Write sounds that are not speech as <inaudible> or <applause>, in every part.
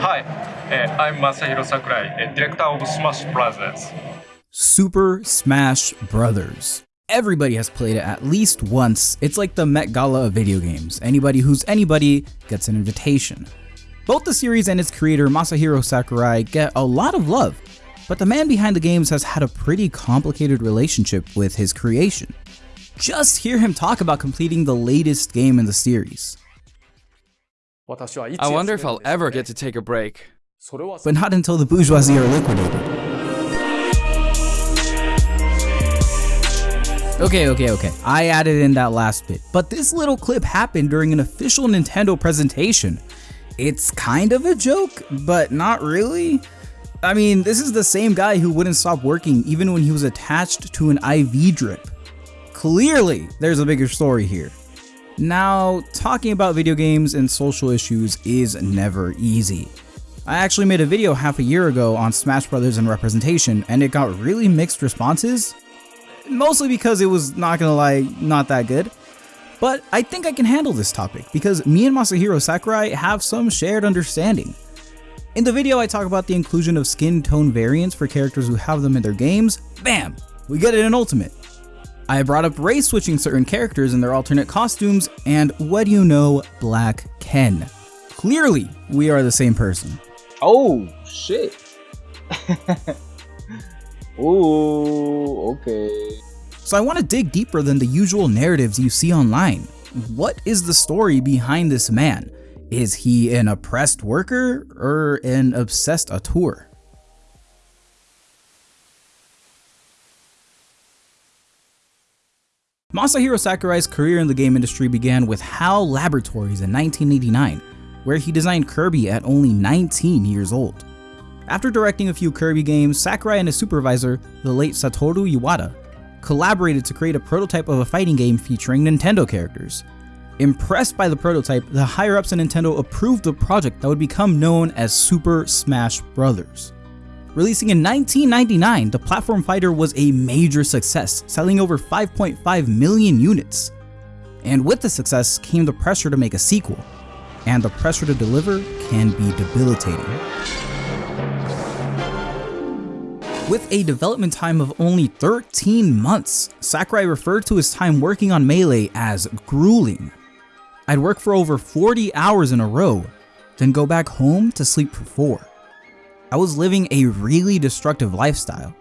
Hi, uh, I'm Masahiro Sakurai, uh, director of Smash Brothers. Super Smash Brothers. Everybody has played it at least once. It's like the Met Gala of video games. Anybody who's anybody gets an invitation. Both the series and its creator Masahiro Sakurai get a lot of love, but the man behind the games has had a pretty complicated relationship with his creation. Just hear him talk about completing the latest game in the series. I wonder if I'll ever get to take a break. But not until the bourgeoisie are liquidated. Okay, okay, okay. I added in that last bit. But this little clip happened during an official Nintendo presentation. It's kind of a joke, but not really. I mean, this is the same guy who wouldn't stop working even when he was attached to an IV drip. Clearly, there's a bigger story here. Now, talking about video games and social issues is never easy. I actually made a video half a year ago on Smash Brothers and representation, and it got really mixed responses, mostly because it was, not gonna lie, not that good. But I think I can handle this topic because me and Masahiro Sakurai have some shared understanding. In the video I talk about the inclusion of skin tone variants for characters who have them in their games, bam, we get it in Ultimate. I brought up race switching certain characters in their alternate costumes, and what do you know, Black Ken. Clearly, we are the same person. Oh, shit. <laughs> Ooh, okay. So I want to dig deeper than the usual narratives you see online. What is the story behind this man? Is he an oppressed worker or an obsessed auteur? Masahiro Sakurai's career in the game industry began with HAL Laboratories in 1989, where he designed Kirby at only 19 years old. After directing a few Kirby games, Sakurai and his supervisor, the late Satoru Iwata, collaborated to create a prototype of a fighting game featuring Nintendo characters. Impressed by the prototype, the higher-ups at Nintendo approved the project that would become known as Super Smash Bros. Releasing in 1999, the platform fighter was a major success, selling over 5.5 million units. And with the success came the pressure to make a sequel, and the pressure to deliver can be debilitating. With a development time of only 13 months, Sakurai referred to his time working on Melee as grueling. I'd work for over 40 hours in a row, then go back home to sleep for 4. I was living a really destructive lifestyle.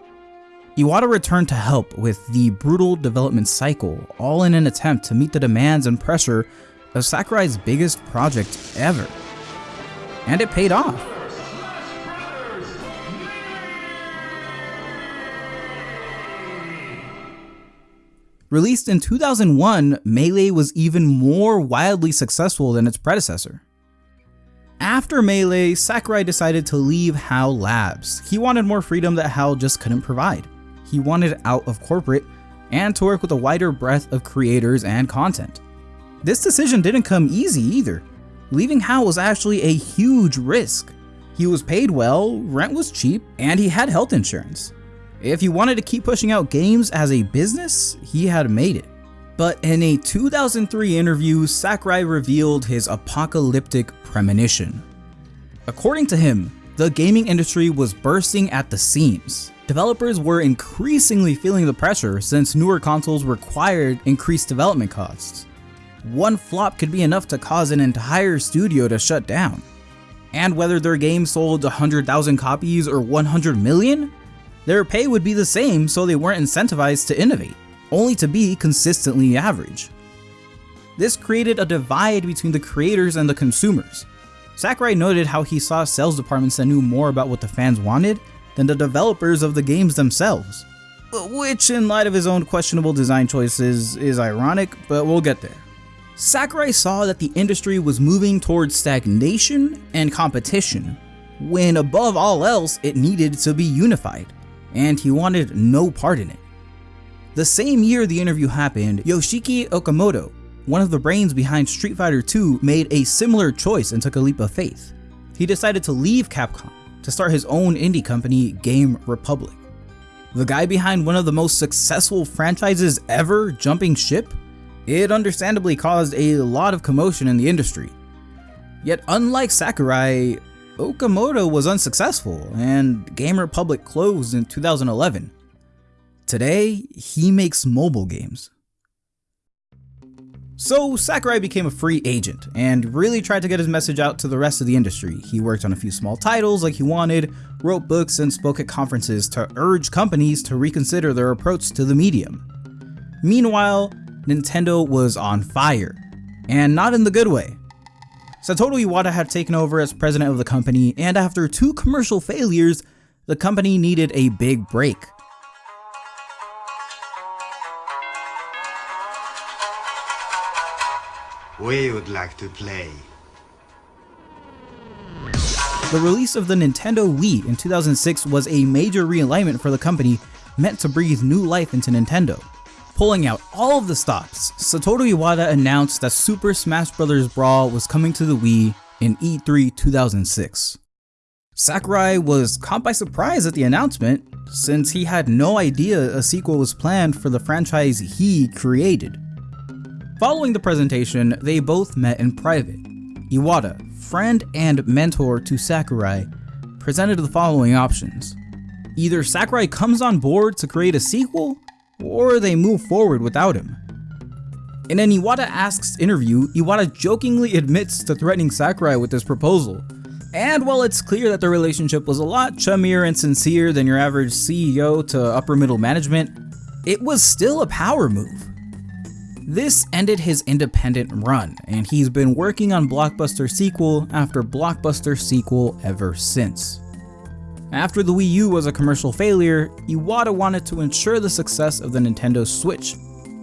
Iwata returned to help with the brutal development cycle, all in an attempt to meet the demands and pressure of Sakurai's biggest project ever. And it paid off. Released in 2001, Melee was even more wildly successful than its predecessor. After Melee, Sakurai decided to leave HAL Labs. He wanted more freedom that HAL just couldn't provide. He wanted out of corporate and to work with a wider breadth of creators and content. This decision didn't come easy either. Leaving HAL was actually a huge risk. He was paid well, rent was cheap, and he had health insurance. If he wanted to keep pushing out games as a business, he had made it. But in a 2003 interview, Sakurai revealed his apocalyptic premonition. According to him, the gaming industry was bursting at the seams. Developers were increasingly feeling the pressure since newer consoles required increased development costs. One flop could be enough to cause an entire studio to shut down. And whether their game sold 100,000 copies or 100 million, their pay would be the same so they weren't incentivized to innovate, only to be consistently average. This created a divide between the creators and the consumers. Sakurai noted how he saw sales departments that knew more about what the fans wanted than the developers of the games themselves. Which, in light of his own questionable design choices, is ironic, but we'll get there. Sakurai saw that the industry was moving towards stagnation and competition, when above all else it needed to be unified and he wanted no part in it. The same year the interview happened, Yoshiki Okamoto, one of the brains behind Street Fighter 2, made a similar choice and took a leap of faith. He decided to leave Capcom to start his own indie company, Game Republic. The guy behind one of the most successful franchises ever jumping ship? It understandably caused a lot of commotion in the industry. Yet unlike Sakurai, Okamoto was unsuccessful and Game Republic closed in 2011. Today, he makes mobile games. So Sakurai became a free agent and really tried to get his message out to the rest of the industry. He worked on a few small titles like he wanted, wrote books and spoke at conferences to urge companies to reconsider their approach to the medium. Meanwhile, Nintendo was on fire, and not in the good way. Satoru Iwata had taken over as president of the company, and after two commercial failures, the company needed a big break. We would like to play. The release of the Nintendo Wii in 2006 was a major realignment for the company meant to breathe new life into Nintendo. Pulling out all of the stops, Satoru Iwata announced that Super Smash Bros. Brawl was coming to the Wii in E3 2006. Sakurai was caught by surprise at the announcement, since he had no idea a sequel was planned for the franchise he created. Following the presentation, they both met in private. Iwata, friend and mentor to Sakurai, presented the following options. Either Sakurai comes on board to create a sequel, or they move forward without him. In an Iwata Asks interview, Iwata jokingly admits to threatening Sakurai with this proposal. And while it's clear that their relationship was a lot chummier and sincere than your average CEO to upper middle management, it was still a power move. This ended his independent run, and he's been working on blockbuster sequel after blockbuster sequel ever since. After the Wii U was a commercial failure, Iwata wanted to ensure the success of the Nintendo Switch,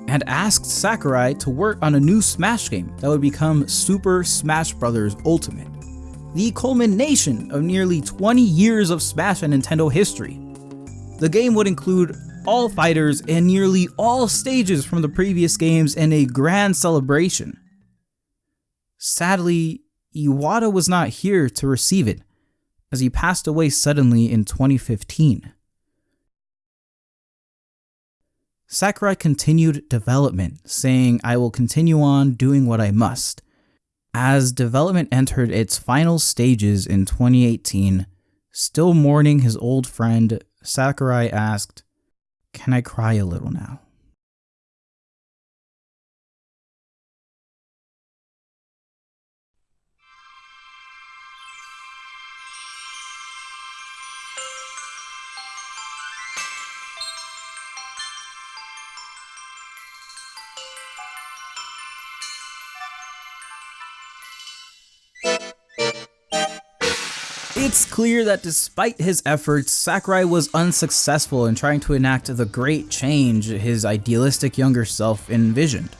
and asked Sakurai to work on a new Smash game that would become Super Smash Bros. Ultimate, the culmination of nearly 20 years of Smash and Nintendo history. The game would include all fighters and nearly all stages from the previous games in a grand celebration. Sadly, Iwata was not here to receive it, as he passed away suddenly in 2015. Sakurai continued development, saying, I will continue on doing what I must. As development entered its final stages in 2018, still mourning his old friend, Sakurai asked, can I cry a little now? It's clear that despite his efforts, Sakurai was unsuccessful in trying to enact the great change his idealistic younger self envisioned.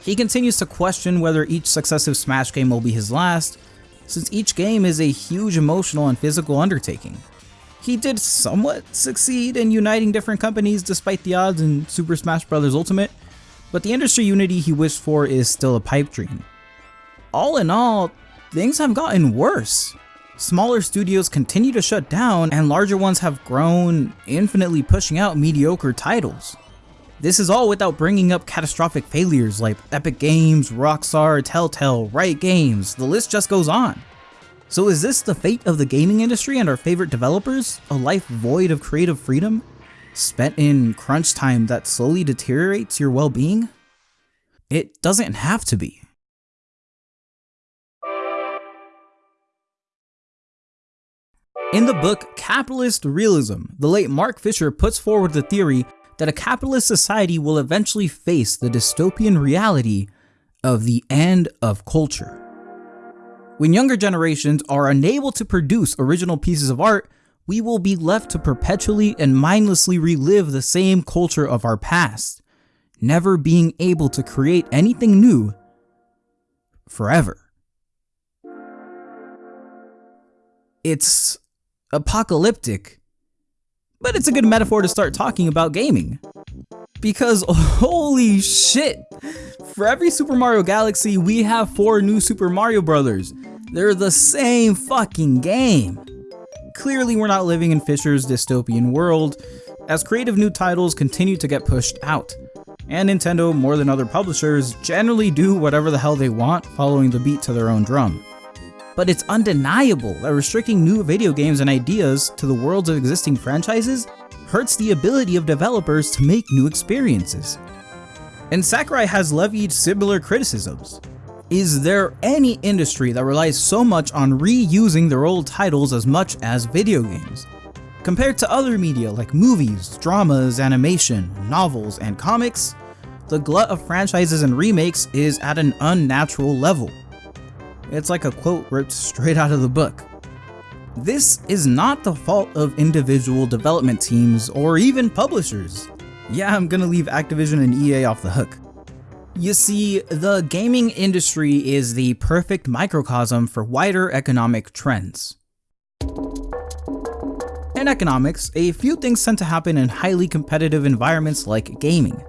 He continues to question whether each successive Smash game will be his last, since each game is a huge emotional and physical undertaking. He did somewhat succeed in uniting different companies despite the odds in Super Smash Bros. Ultimate, but the industry unity he wished for is still a pipe dream. All in all, things have gotten worse. Smaller studios continue to shut down and larger ones have grown, infinitely pushing out mediocre titles. This is all without bringing up catastrophic failures like Epic Games, Rockstar, Telltale, Riot Games, the list just goes on. So is this the fate of the gaming industry and our favorite developers? A life void of creative freedom? Spent in crunch time that slowly deteriorates your well-being? It doesn't have to be. In the book Capitalist Realism, the late Mark Fisher puts forward the theory that a capitalist society will eventually face the dystopian reality of the end of culture. When younger generations are unable to produce original pieces of art, we will be left to perpetually and mindlessly relive the same culture of our past, never being able to create anything new forever. It's apocalyptic, but it's a good metaphor to start talking about gaming. Because <laughs> holy shit, for every Super Mario Galaxy, we have four new Super Mario Brothers. They're the same fucking game. Clearly, we're not living in Fisher's dystopian world, as creative new titles continue to get pushed out. And Nintendo, more than other publishers, generally do whatever the hell they want, following the beat to their own drum. But it's undeniable that restricting new video games and ideas to the worlds of existing franchises hurts the ability of developers to make new experiences. And Sakurai has levied similar criticisms. Is there any industry that relies so much on reusing their old titles as much as video games? Compared to other media like movies, dramas, animation, novels, and comics, the glut of franchises and remakes is at an unnatural level. It's like a quote ripped straight out of the book. This is not the fault of individual development teams or even publishers. Yeah, I'm gonna leave Activision and EA off the hook. You see, the gaming industry is the perfect microcosm for wider economic trends. In economics, a few things tend to happen in highly competitive environments like gaming.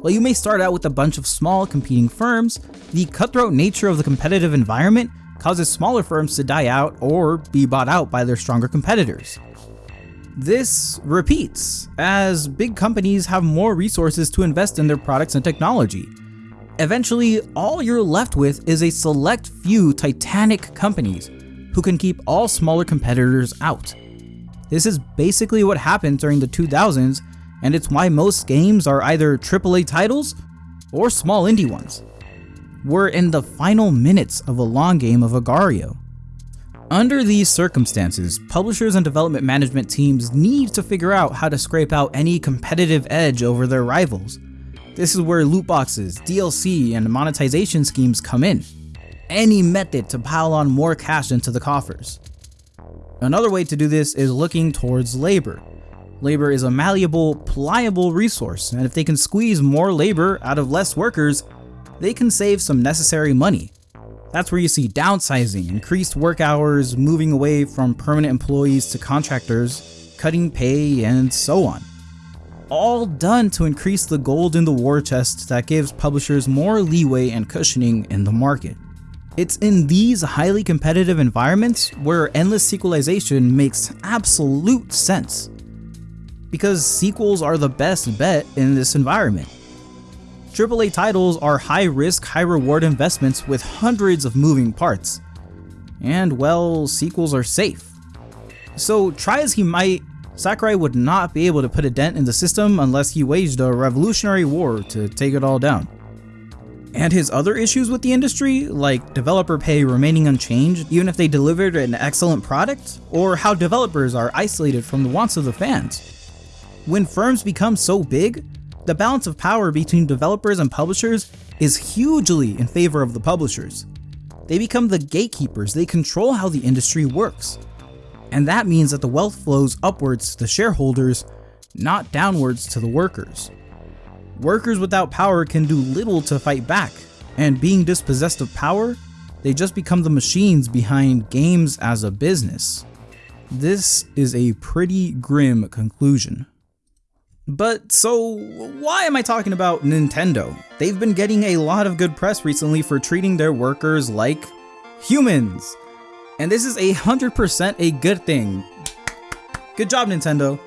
While you may start out with a bunch of small competing firms, the cutthroat nature of the competitive environment causes smaller firms to die out or be bought out by their stronger competitors. This repeats as big companies have more resources to invest in their products and technology. Eventually, all you're left with is a select few titanic companies who can keep all smaller competitors out. This is basically what happened during the 2000s, and it's why most games are either AAA titles or small indie ones. We're in the final minutes of a long game of Agar.io. Under these circumstances, publishers and development management teams need to figure out how to scrape out any competitive edge over their rivals. This is where loot boxes, DLC, and monetization schemes come in. Any method to pile on more cash into the coffers. Another way to do this is looking towards labor. Labor is a malleable, pliable resource, and if they can squeeze more labor out of less workers, they can save some necessary money. That's where you see downsizing, increased work hours, moving away from permanent employees to contractors, cutting pay, and so on. All done to increase the gold in the war chest that gives publishers more leeway and cushioning in the market. It's in these highly competitive environments where endless sequelization makes absolute sense. Because sequels are the best bet in this environment. AAA titles are high risk, high reward investments with hundreds of moving parts. And well, sequels are safe. So try as he might, Sakurai would not be able to put a dent in the system unless he waged a revolutionary war to take it all down. And his other issues with the industry, like developer pay remaining unchanged even if they delivered an excellent product, or how developers are isolated from the wants of the fans. When firms become so big, the balance of power between developers and publishers is hugely in favor of the publishers. They become the gatekeepers, they control how the industry works. And that means that the wealth flows upwards to the shareholders, not downwards to the workers. Workers without power can do little to fight back, and being dispossessed of power, they just become the machines behind games as a business. This is a pretty grim conclusion. But so, why am I talking about Nintendo? They've been getting a lot of good press recently for treating their workers like humans. And this is a 100% a good thing. Good job, Nintendo.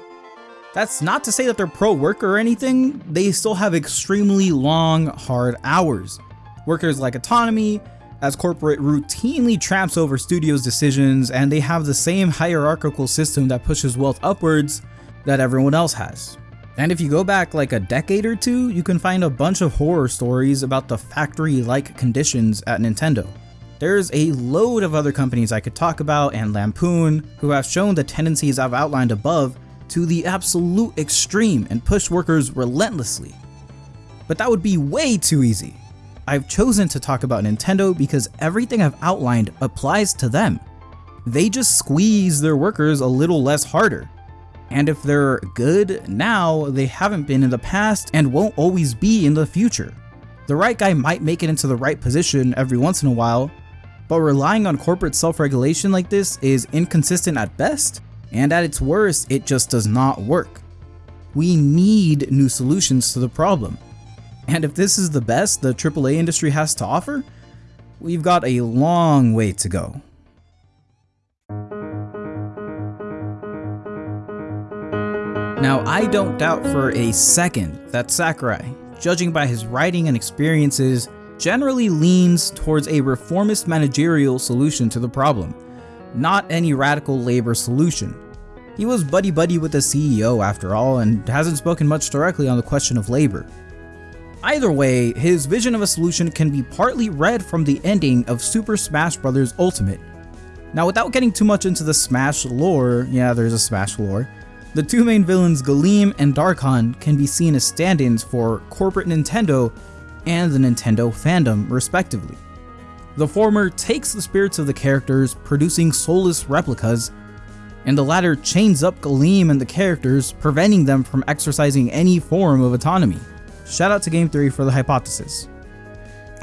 That's not to say that they're pro-worker or anything, they still have extremely long, hard hours. Workers like autonomy, as corporate routinely tramps over studios' decisions and they have the same hierarchical system that pushes wealth upwards that everyone else has. And if you go back like a decade or two, you can find a bunch of horror stories about the factory-like conditions at Nintendo. There's a load of other companies I could talk about and lampoon who have shown the tendencies I've outlined above to the absolute extreme and push workers relentlessly. But that would be way too easy. I've chosen to talk about Nintendo because everything I've outlined applies to them. They just squeeze their workers a little less harder. And if they're good now, they haven't been in the past and won't always be in the future. The right guy might make it into the right position every once in a while, but relying on corporate self-regulation like this is inconsistent at best, and at its worst, it just does not work. We need new solutions to the problem. And if this is the best the AAA industry has to offer, we've got a long way to go. Now, I don't doubt for a second that Sakurai, judging by his writing and experiences, generally leans towards a reformist managerial solution to the problem, not any radical labor solution. He was buddy-buddy with the CEO after all and hasn't spoken much directly on the question of labor. Either way, his vision of a solution can be partly read from the ending of Super Smash Bros. Ultimate. Now without getting too much into the Smash lore, yeah there's a Smash lore, the two main villains Galeem and Dharkon can be seen as stand-ins for corporate Nintendo and the Nintendo fandom respectively. The former takes the spirits of the characters, producing soulless replicas, and the latter chains up Galeem and the characters, preventing them from exercising any form of autonomy. Shout out to Game Theory for the hypothesis.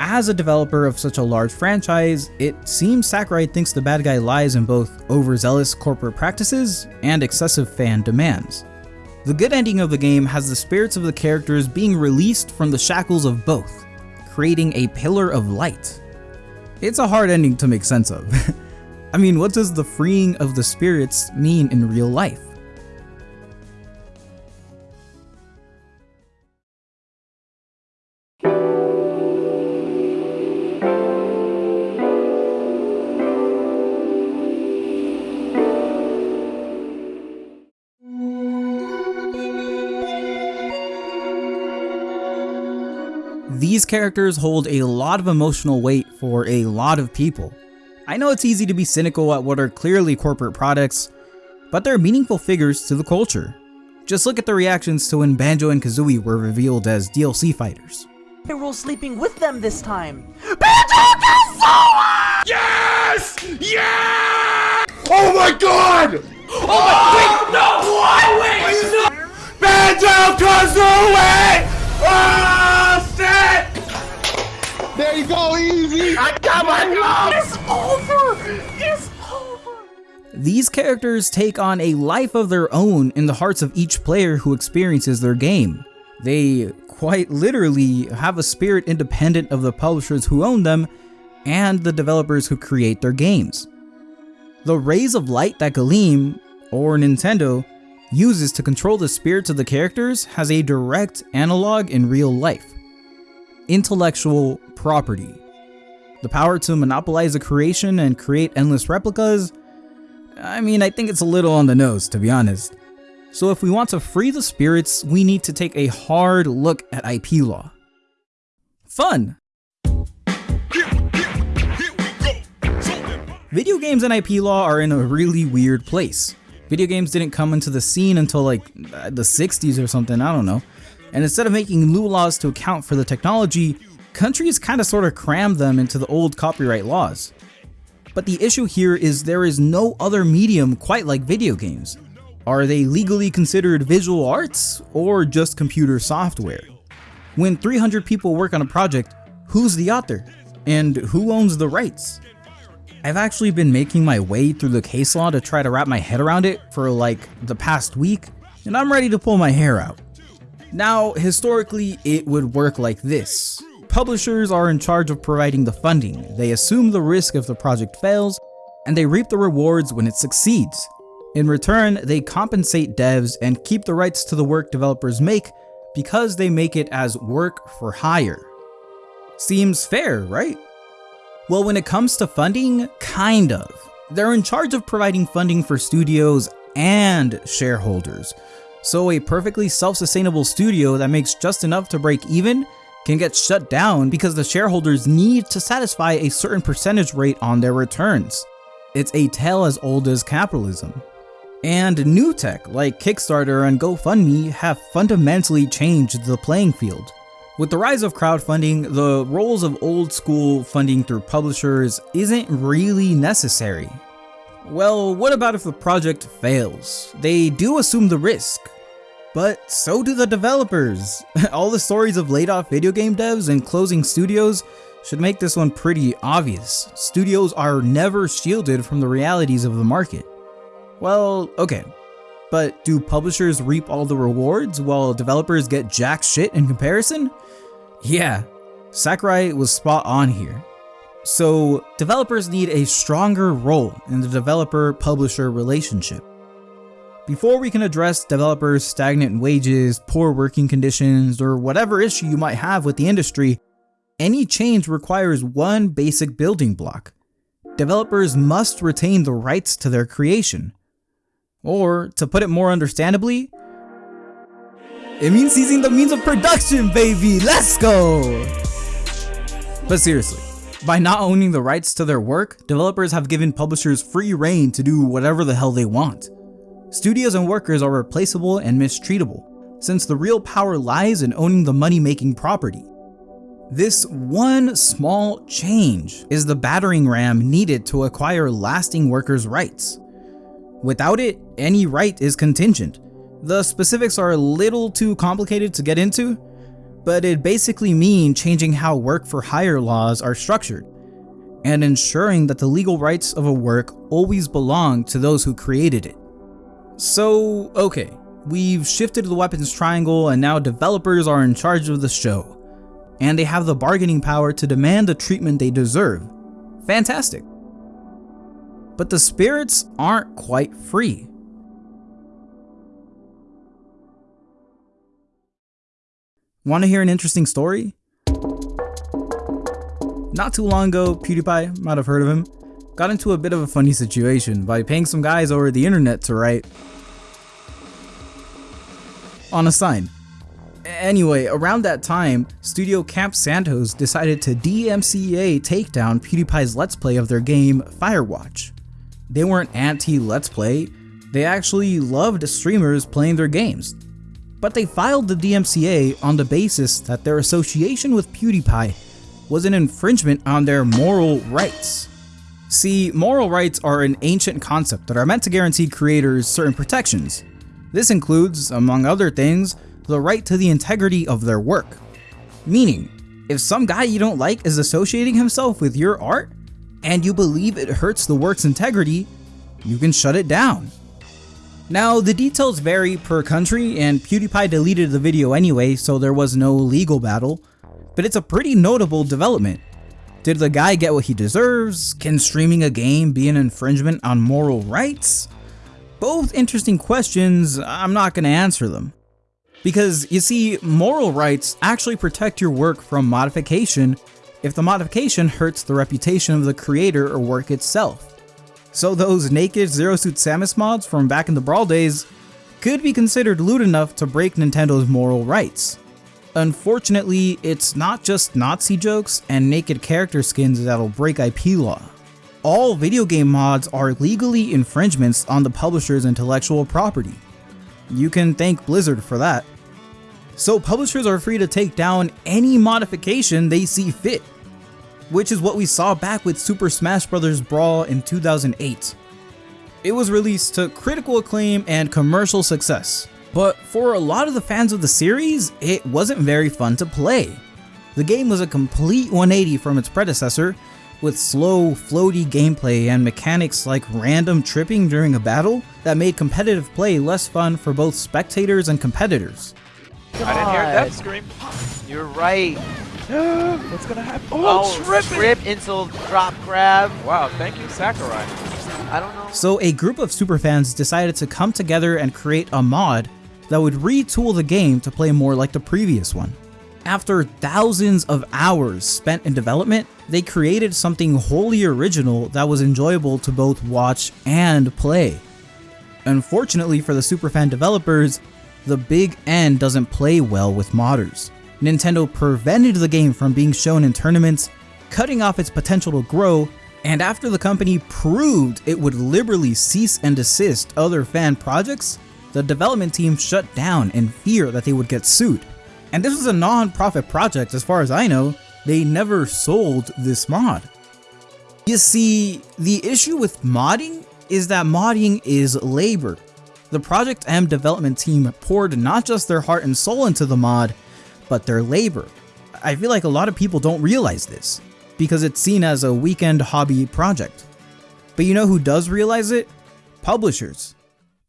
As a developer of such a large franchise, it seems Sakurai thinks the bad guy lies in both overzealous corporate practices and excessive fan demands. The good ending of the game has the spirits of the characters being released from the shackles of both, creating a pillar of light. It's a hard ending to make sense of. <laughs> I mean, what does the freeing of the spirits mean in real life? Characters hold a lot of emotional weight for a lot of people. I know it's easy to be cynical at what are clearly corporate products, but they're meaningful figures to the culture. Just look at the reactions to when Banjo and Kazooie were revealed as DLC fighters. Hyrule sleeping with them this time. Banjo Kazooie! Yes! Yeah! Oh my god! Oh my oh! wait, no! What? Wait, no! Banjo Kazooie! Oh shit! There you go, easy. I got my gloves! It's over! It's over! These characters take on a life of their own in the hearts of each player who experiences their game. They quite literally have a spirit independent of the publishers who own them and the developers who create their games. The rays of light that Galeem, or Nintendo, uses to control the spirits of the characters has a direct analog in real life. Intellectual property. The power to monopolize a creation and create endless replicas I mean, I think it's a little on the nose, to be honest. So if we want to free the spirits, we need to take a hard look at IP law. Fun! Video games and IP law are in a really weird place. Video games didn't come into the scene until like the 60s or something, I don't know. And instead of making new laws to account for the technology, countries kind of sort of crammed them into the old copyright laws. But the issue here is there is no other medium quite like video games. Are they legally considered visual arts or just computer software? When 300 people work on a project, who's the author? And who owns the rights? I've actually been making my way through the case law to try to wrap my head around it for like the past week, and I'm ready to pull my hair out. Now, historically, it would work like this. Publishers are in charge of providing the funding, they assume the risk if the project fails, and they reap the rewards when it succeeds. In return, they compensate devs and keep the rights to the work developers make because they make it as work for hire. Seems fair, right? Well, when it comes to funding, kind of. They're in charge of providing funding for studios and shareholders. So a perfectly self-sustainable studio that makes just enough to break even can get shut down because the shareholders need to satisfy a certain percentage rate on their returns. It's a tale as old as capitalism. And new tech like Kickstarter and GoFundMe have fundamentally changed the playing field. With the rise of crowdfunding, the roles of old school funding through publishers isn't really necessary. Well, what about if the project fails? They do assume the risk, but so do the developers. <laughs> All the stories of laid off video game devs and closing studios should make this one pretty obvious. Studios are never shielded from the realities of the market. Well, okay. But do publishers reap all the rewards while developers get jack shit in comparison? Yeah, Sakurai was spot on here. So developers need a stronger role in the developer-publisher relationship. Before we can address developers' stagnant wages, poor working conditions, or whatever issue you might have with the industry, any change requires one basic building block. Developers must retain the rights to their creation. Or, to put it more understandably, it means seizing the means of production, baby! Let's go! But seriously, by not owning the rights to their work, developers have given publishers free reign to do whatever the hell they want. Studios and workers are replaceable and mistreatable, since the real power lies in owning the money-making property. This one small change is the battering ram needed to acquire lasting workers' rights. Without it, any right is contingent. The specifics are a little too complicated to get into, but it basically means changing how work for hire laws are structured, and ensuring that the legal rights of a work always belong to those who created it. So, okay, we've shifted the weapons triangle and now developers are in charge of the show, and they have the bargaining power to demand the treatment they deserve. Fantastic. But the spirits aren't quite free. Want to hear an interesting story? Not too long ago, PewDiePie, might have heard of him, got into a bit of a funny situation by paying some guys over the internet to write on a sign. Anyway, around that time, Studio Campo Santos decided to DMCA take down PewDiePie's Let's Play of their game Firewatch. They weren't anti-Let's Play, they actually loved streamers playing their games, but they filed the DMCA on the basis that their association with PewDiePie was an infringement on their moral rights. See, moral rights are an ancient concept that are meant to guarantee creators certain protections. This includes, among other things, the right to the integrity of their work. Meaning, if some guy you don't like is associating himself with your art, and you believe it hurts the work's integrity, you can shut it down. Now, the details vary per country, and PewDiePie deleted the video anyway, so there was no legal battle, but it's a pretty notable development. Did the guy get what he deserves? Can streaming a game be an infringement on moral rights? Both interesting questions, I'm not going to answer them. Because, you see, moral rights actually protect your work from modification if the modification hurts the reputation of the creator or work itself. So those naked Zero Suit Samus mods from back in the Brawl days could be considered lewd enough to break Nintendo's moral rights. Unfortunately, it's not just Nazi jokes and naked character skins that'll break IP law. All video game mods are legally infringements on the publisher's intellectual property. You can thank Blizzard for that. So publishers are free to take down any modification they see fit, which is what we saw back with Super Smash Bros. Brawl in 2008. It was released to critical acclaim and commercial success, but for a lot of the fans of the series, it wasn't very fun to play. The game was a complete 180 from its predecessor, with slow, floaty gameplay and mechanics like random tripping during a battle that made competitive play less fun for both spectators and competitors. I didn't hear that scream. You're right. <gasps> What's gonna happen? Oh, Oh, tripping! trip into drop grab. Wow, thank you, Sakurai. I don't know. So a group of superfans decided to come together and create a mod that would retool the game to play more like the previous one. After thousands of hours spent in development, they created something wholly original that was enjoyable to both watch and play. Unfortunately for the superfan developers, the big N doesn't play well with modders. Nintendo prevented the game from being shown in tournaments, cutting off its potential to grow, and after the company proved it would liberally cease and desist other fan projects, the development team shut down in fear that they would get sued. And this was a non-profit project as far as I know, they never sold this mod. You see, the issue with modding is that modding is labor. The Project M development team poured not just their heart and soul into the mod, but their labor. I feel like a lot of people don't realize this, because it's seen as a weekend hobby project. But you know who does realize it? Publishers.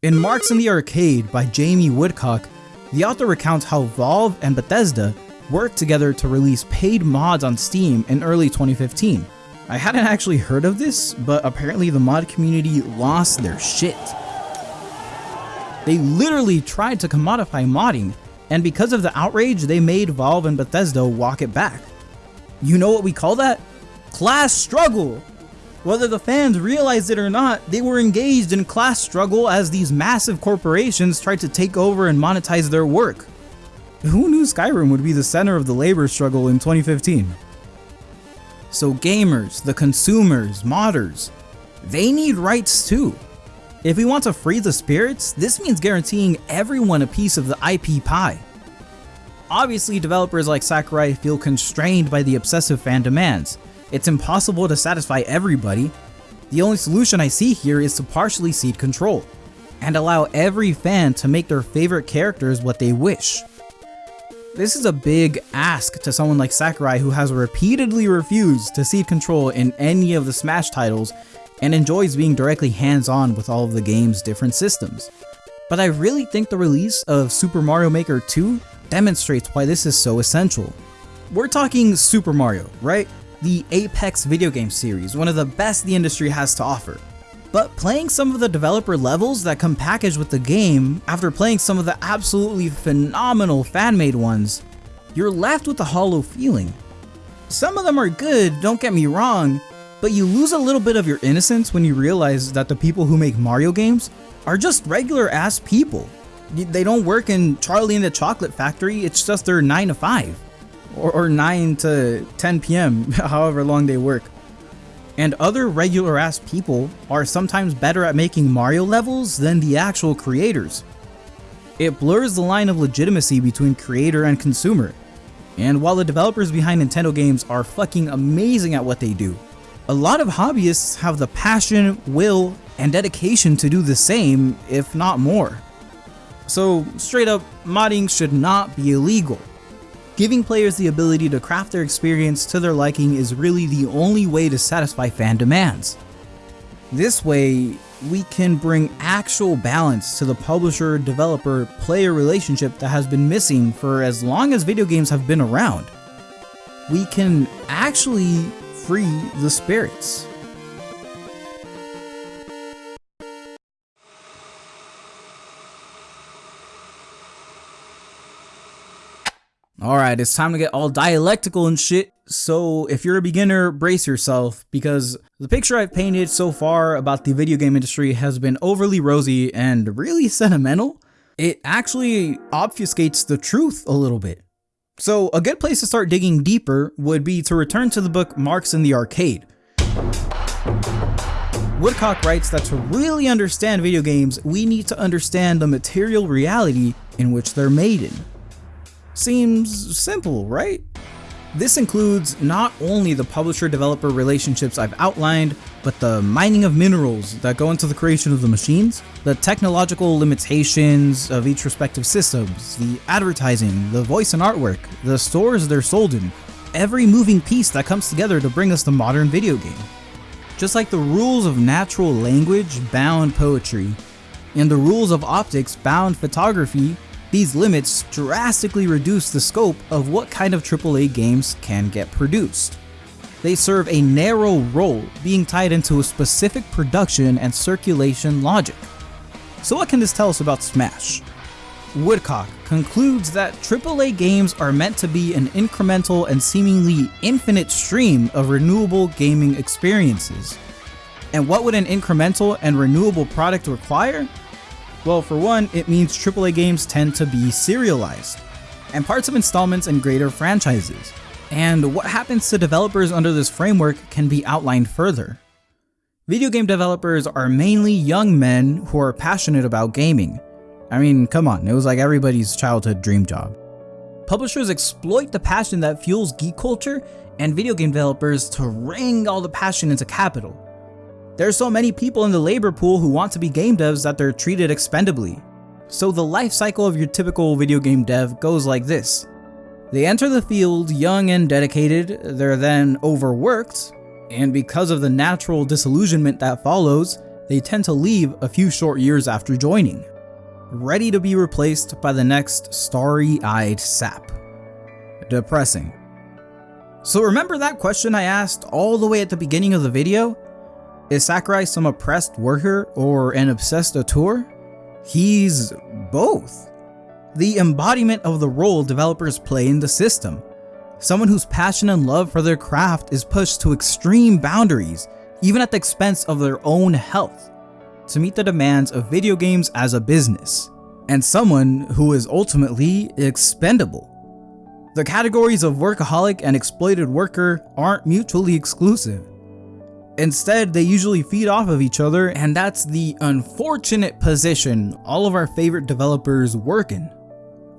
In Marx in the Arcade by Jamie Woodcock, the author recounts how Valve and Bethesda worked together to release paid mods on Steam in early 2015. I hadn't actually heard of this, but apparently the mod community lost their shit. They literally tried to commodify modding, and because of the outrage, they made Valve and Bethesda walk it back. You know what we call that? Class struggle! Whether the fans realized it or not, they were engaged in class struggle as these massive corporations tried to take over and monetize their work. Who knew Skyrim would be the center of the labor struggle in 2015? So gamers, the consumers, modders, they need rights too. If we want to free the spirits, this means guaranteeing everyone a piece of the IP pie. Obviously, developers like Sakurai feel constrained by the obsessive fan demands. It's impossible to satisfy everybody. The only solution I see here is to partially cede control, and allow every fan to make their favorite characters what they wish. This is a big ask to someone like Sakurai who has repeatedly refused to cede control in any of the Smash titles and enjoys being directly hands-on with all of the game's different systems. But I really think the release of Super Mario Maker 2 demonstrates why this is so essential. We're talking Super Mario, right? The Apex video game series, one of the best the industry has to offer. But playing some of the developer levels that come packaged with the game after playing some of the absolutely phenomenal fan-made ones, you're left with a hollow feeling. Some of them are good, don't get me wrong, but you lose a little bit of your innocence when you realize that the people who make Mario games are just regular ass people. They don't work in Charlie and the Chocolate Factory, it's just their 9 to 5. Or, or 9 to 10 p.m., <laughs> however long they work. And other regular ass people are sometimes better at making Mario levels than the actual creators. It blurs the line of legitimacy between creator and consumer. And while the developers behind Nintendo games are fucking amazing at what they do, a lot of hobbyists have the passion, will, and dedication to do the same, if not more. So straight up, modding should not be illegal. Giving players the ability to craft their experience to their liking is really the only way to satisfy fan demands. This way, we can bring actual balance to the publisher-developer-player relationship that has been missing for as long as video games have been around. We can actually free the spirits. Alright, it's time to get all dialectical and shit, so if you're a beginner, brace yourself, because the picture I've painted so far about the video game industry has been overly rosy and really sentimental. It actually obfuscates the truth a little bit. So a good place to start digging deeper would be to return to the book Marx in the Arcade. Woodcock writes that to really understand video games, we need to understand the material reality in which they're made in. Seems simple, right? This includes not only the publisher-developer relationships I've outlined, but the mining of minerals that go into the creation of the machines, the technological limitations of each respective systems, the advertising, the voice and artwork, the stores they're sold in, every moving piece that comes together to bring us the modern video game. Just like the rules of natural language bound poetry, and the rules of optics bound photography these limits drastically reduce the scope of what kind of AAA games can get produced. They serve a narrow role, being tied into a specific production and circulation logic. So what can this tell us about Smash? Woodcock concludes that AAA games are meant to be an incremental and seemingly infinite stream of renewable gaming experiences. And what would an incremental and renewable product require? Well, for one, it means AAA games tend to be serialized, and parts of installments and greater franchises. And what happens to developers under this framework can be outlined further. Video game developers are mainly young men who are passionate about gaming. I mean, come on, it was like everybody's childhood dream job. Publishers exploit the passion that fuels geek culture and video game developers to wring all the passion into capital. There are so many people in the labor pool who want to be game devs that they're treated expendably. So the life cycle of your typical video game dev goes like this. They enter the field young and dedicated, they're then overworked, and because of the natural disillusionment that follows, they tend to leave a few short years after joining, ready to be replaced by the next starry-eyed sap. Depressing. So remember that question I asked all the way at the beginning of the video? Is Sakurai some oppressed worker or an obsessed auteur? He's both. The embodiment of the role developers play in the system. Someone whose passion and love for their craft is pushed to extreme boundaries, even at the expense of their own health, to meet the demands of video games as a business. And someone who is ultimately expendable. The categories of workaholic and exploited worker aren't mutually exclusive. Instead, they usually feed off of each other, and that's the unfortunate position all of our favorite developers work in.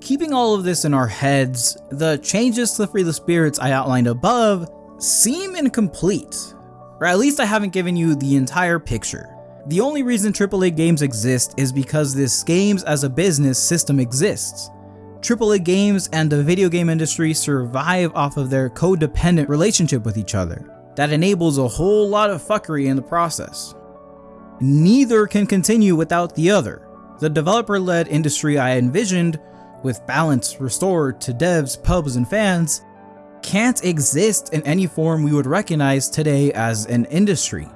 Keeping all of this in our heads, the changes to Free the Spirits I outlined above seem incomplete, or at least I haven't given you the entire picture. The only reason AAA games exist is because this games as a business system exists. AAA games and the video game industry survive off of their codependent relationship with each other that enables a whole lot of fuckery in the process. Neither can continue without the other. The developer-led industry I envisioned, with balance restored to devs, pubs, and fans, can't exist in any form we would recognize today as an industry.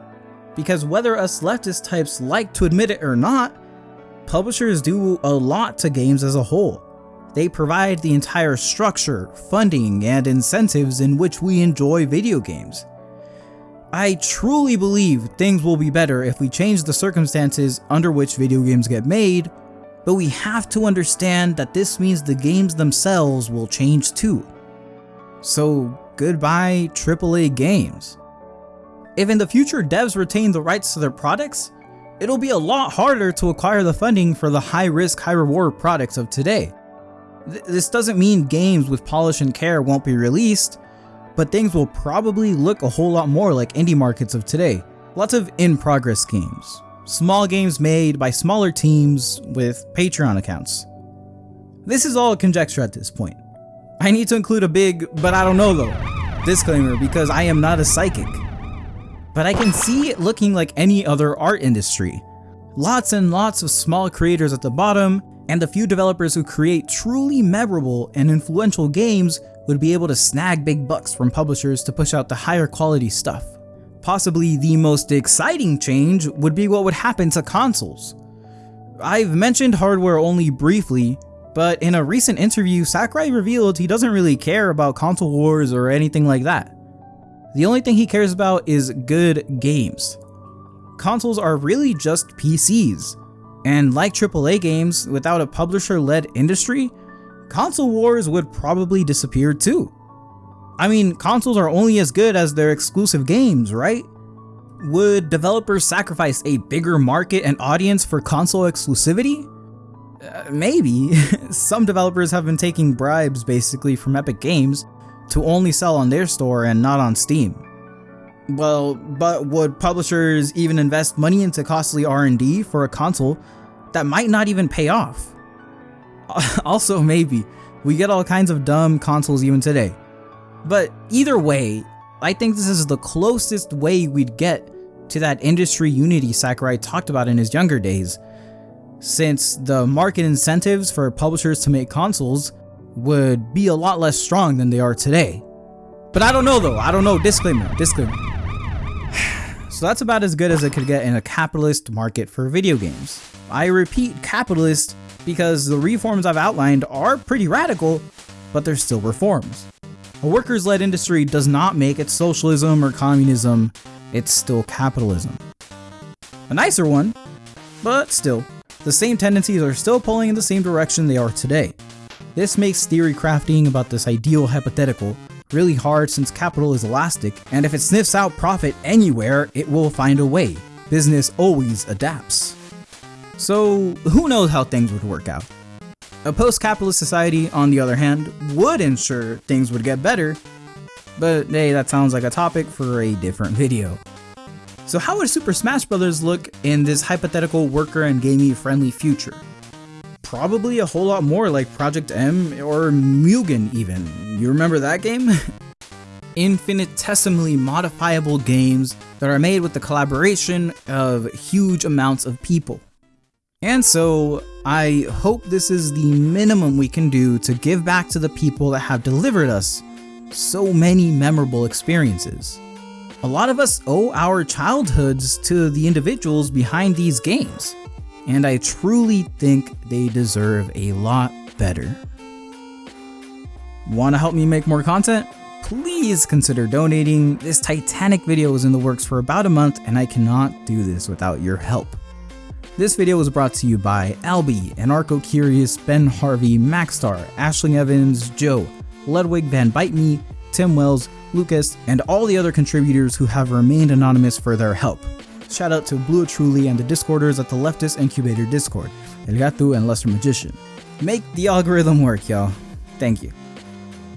Because whether us leftist types like to admit it or not, publishers do a lot to games as a whole. They provide the entire structure, funding, and incentives in which we enjoy video games. I truly believe things will be better if we change the circumstances under which video games get made, but we have to understand that this means the games themselves will change too. So goodbye AAA games. If in the future devs retain the rights to their products, it'll be a lot harder to acquire the funding for the high risk, high reward products of today. Th this doesn't mean games with polish and care won't be released, but things will probably look a whole lot more like indie markets of today. Lots of in-progress games. Small games made by smaller teams with Patreon accounts. This is all conjecture at this point. I need to include a big, but I don't know though, disclaimer because I am not a psychic. But I can see it looking like any other art industry. Lots and lots of small creators at the bottom, and the few developers who create truly memorable and influential games would be able to snag big bucks from publishers to push out the higher quality stuff. Possibly the most exciting change would be what would happen to consoles. I've mentioned hardware only briefly, but in a recent interview, Sakurai revealed he doesn't really care about console wars or anything like that. The only thing he cares about is good games. Consoles are really just PCs, and like AAA games, without a publisher-led industry, console wars would probably disappear too. I mean, consoles are only as good as their exclusive games, right? Would developers sacrifice a bigger market and audience for console exclusivity? Uh, maybe. <laughs> Some developers have been taking bribes basically from Epic Games to only sell on their store and not on Steam. Well, but would publishers even invest money into costly R&D for a console that might not even pay off? <laughs> also maybe, we get all kinds of dumb consoles even today. But either way, I think this is the closest way we'd get to that industry unity Sakurai talked about in his younger days, since the market incentives for publishers to make consoles would be a lot less strong than they are today. But I don't know though, I don't know, disclaimer, disclaimer. <sighs> So that's about as good as it could get in a capitalist market for video games. I repeat capitalist because the reforms I've outlined are pretty radical, but they're still reforms. A workers-led industry does not make it socialism or communism, it's still capitalism. A nicer one, but still, the same tendencies are still pulling in the same direction they are today. This makes theory crafting about this ideal hypothetical really hard since capital is elastic, and if it sniffs out profit anywhere, it will find a way. Business always adapts. So who knows how things would work out? A post-capitalist society, on the other hand, would ensure things would get better, but hey, that sounds like a topic for a different video. So how would Super Smash Bros. look in this hypothetical worker and gaming friendly future? Probably a whole lot more like Project M or Mugen even. You remember that game? <laughs> Infinitesimally modifiable games that are made with the collaboration of huge amounts of people. And so, I hope this is the minimum we can do to give back to the people that have delivered us so many memorable experiences. A lot of us owe our childhoods to the individuals behind these games, and I truly think they deserve a lot better. Want to help me make more content? please consider donating. This Titanic video was in the works for about a month and I cannot do this without your help. This video was brought to you by Albie, Anarcho Curious, Ben Harvey, Maxstar, Ashling Evans, Joe, Ludwig Van Bite Me, Tim Wells, Lucas, and all the other contributors who have remained anonymous for their help. Shout out to Blue Truly and the Discorders at the Leftist Incubator Discord, El Gato and Lesser Magician. Make the algorithm work, y'all. Thank you.